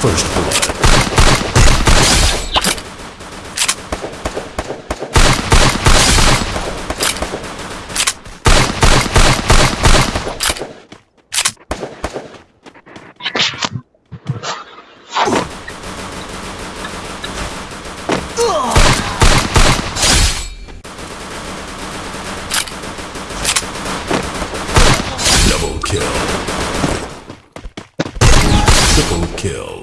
First blood. Double kill. Triple kill.